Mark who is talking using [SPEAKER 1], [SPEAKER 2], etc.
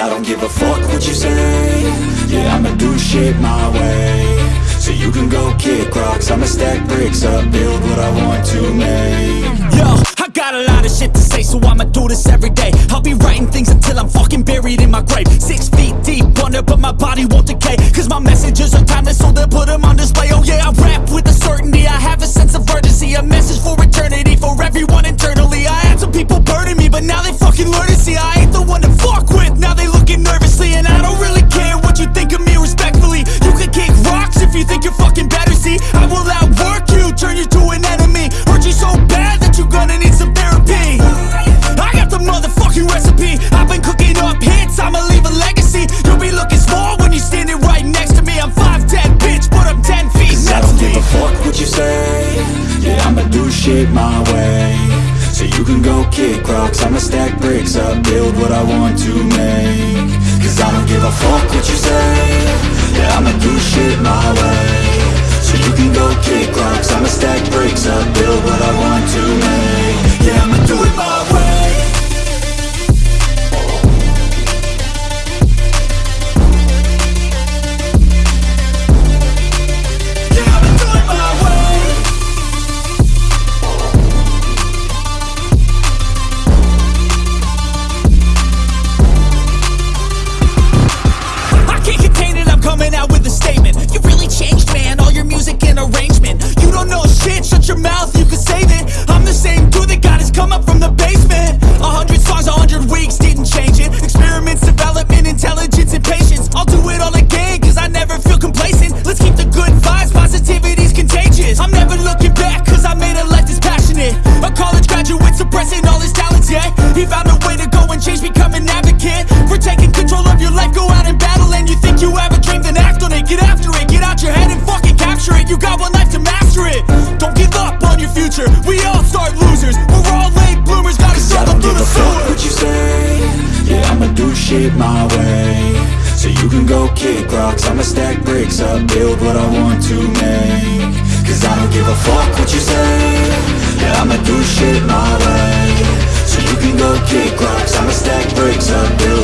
[SPEAKER 1] I don't give a fuck what you say Yeah, I'ma do shit my way So you can go kick rocks I'ma stack bricks up, build what I want to make
[SPEAKER 2] Yo, I got a lot of shit to say, so I'ma do this every day. I'll be writing things until I'm fucking buried in my grave. Six feet deep under, but my body won't decay. Cause my messages are timeless, so
[SPEAKER 1] do shit my way. So you can go kick rocks I'ma stack bricks up, build what I want to make. Cause I don't give a fuck what you say. Yeah, I'ma do shit my way
[SPEAKER 2] all his talents, yeah. He found a way to go and change, become an advocate. For taking control of your life, go out and battle. And you think you have a dream, then act on it. Get after it, get out your head and fucking capture it. You got one life to master it. Don't give up on your future. We all start losers. We're all late bloomers, gotta struggle through the sewer
[SPEAKER 1] what you say, yeah I'ma do shit my way So you can go kick rocks I'ma stack bricks up, build what I want to make Cause I don't give a fuck what you say Yeah, I'ma do shit my way kick rocks I'ma stack bricks up, build